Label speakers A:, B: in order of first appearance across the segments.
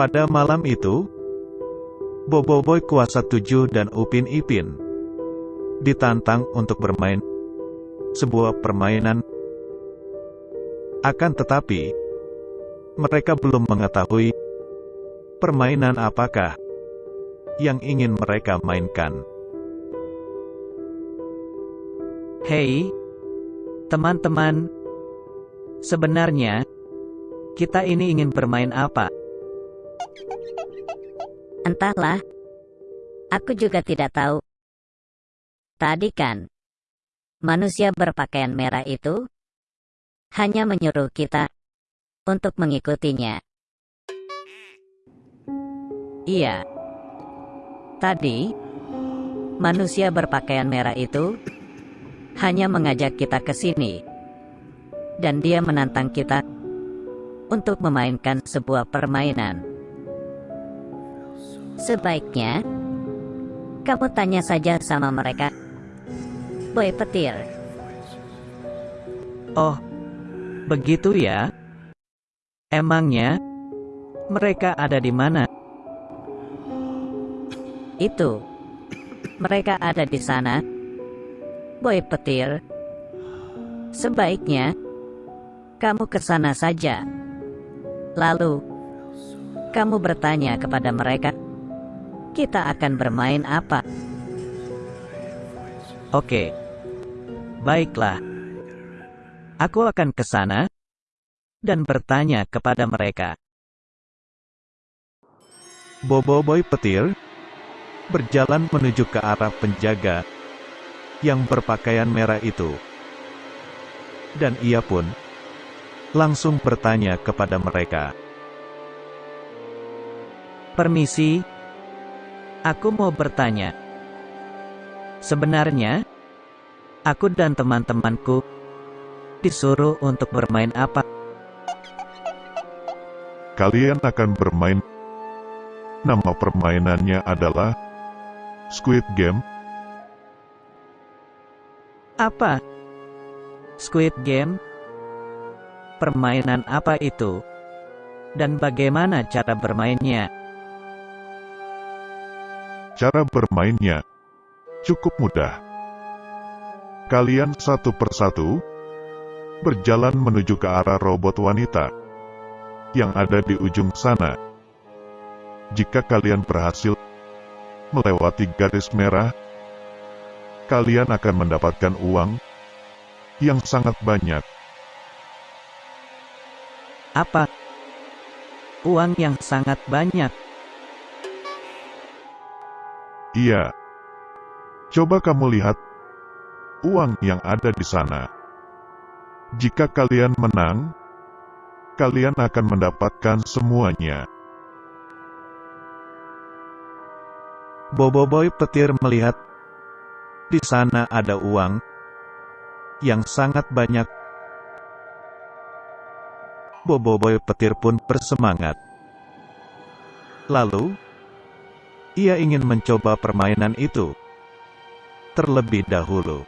A: Pada malam itu, Boboiboy Kuasa Tujuh dan Upin Ipin ditantang untuk bermain sebuah permainan. Akan tetapi, mereka belum mengetahui permainan apakah yang ingin mereka mainkan.
B: Hei, teman-teman, sebenarnya kita ini ingin bermain apa?
C: Entahlah. Aku juga tidak tahu. Tadi kan, manusia berpakaian merah itu hanya menyuruh kita untuk mengikutinya.
B: Iya. Tadi, manusia berpakaian merah itu hanya mengajak kita ke sini. Dan dia menantang kita untuk memainkan sebuah permainan.
C: Sebaiknya, kamu tanya saja sama mereka. Boy petir.
B: Oh, begitu ya? Emangnya, mereka ada di mana?
C: Itu. Mereka ada di sana. Boy petir. Sebaiknya, kamu ke sana saja. Lalu, kamu bertanya kepada mereka kita akan bermain apa?
B: Oke. Baiklah. Aku akan ke sana dan bertanya kepada mereka.
A: Boboiboy Petir berjalan menuju ke arah penjaga yang berpakaian merah itu. Dan ia pun langsung bertanya kepada mereka.
B: Permisi, Aku mau bertanya. Sebenarnya, aku dan teman-temanku disuruh untuk bermain apa?
D: Kalian akan bermain. Nama permainannya adalah Squid Game.
B: Apa? Squid Game? Permainan apa itu? Dan bagaimana cara bermainnya?
D: Cara bermainnya cukup mudah. Kalian satu persatu berjalan menuju ke arah robot wanita yang ada di ujung sana. Jika kalian berhasil melewati garis merah, kalian akan mendapatkan uang yang sangat banyak.
B: Apa? Uang yang sangat banyak.
D: Iya. Coba kamu lihat uang yang ada di sana. Jika kalian menang, kalian akan mendapatkan semuanya.
A: Boboiboy petir melihat di sana ada uang yang sangat banyak. Boboiboy petir pun bersemangat. Lalu, ia ingin mencoba permainan itu terlebih dahulu.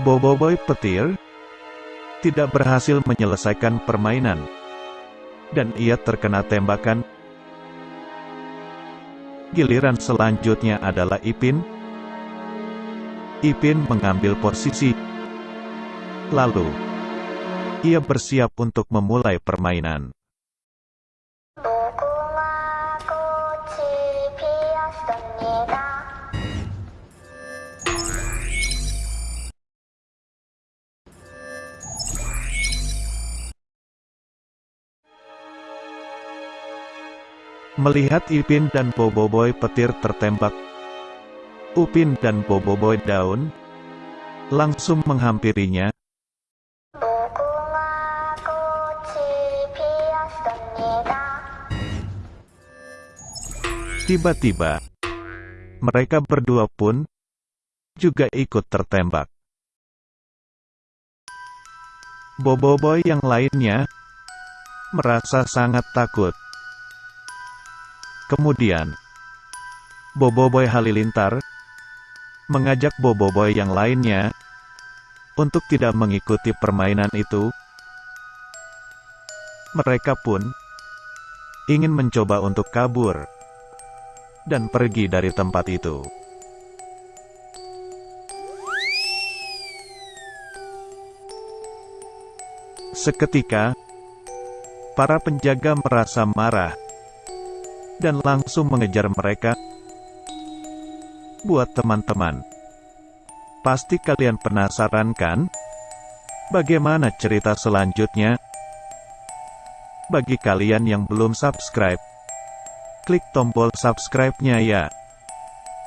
A: Boboiboy petir tidak berhasil menyelesaikan permainan, dan ia terkena tembakan. Giliran selanjutnya adalah Ipin. Ipin mengambil posisi. Lalu, ia bersiap untuk memulai permainan. Melihat Ipin dan Boboiboy petir tertembak, Upin dan Boboiboy daun langsung menghampirinya. Tiba-tiba, mereka berdua pun juga ikut tertembak. Boboiboy yang lainnya merasa sangat takut. Kemudian, Boboiboy Halilintar mengajak Boboiboy yang lainnya untuk tidak mengikuti permainan itu. Mereka pun ingin mencoba untuk kabur dan pergi dari tempat itu. Seketika, para penjaga merasa marah dan langsung mengejar mereka. Buat teman-teman, pasti kalian penasaran kan? Bagaimana cerita selanjutnya? Bagi kalian yang belum subscribe, klik tombol subscribe-nya ya.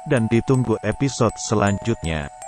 A: Dan ditunggu episode selanjutnya.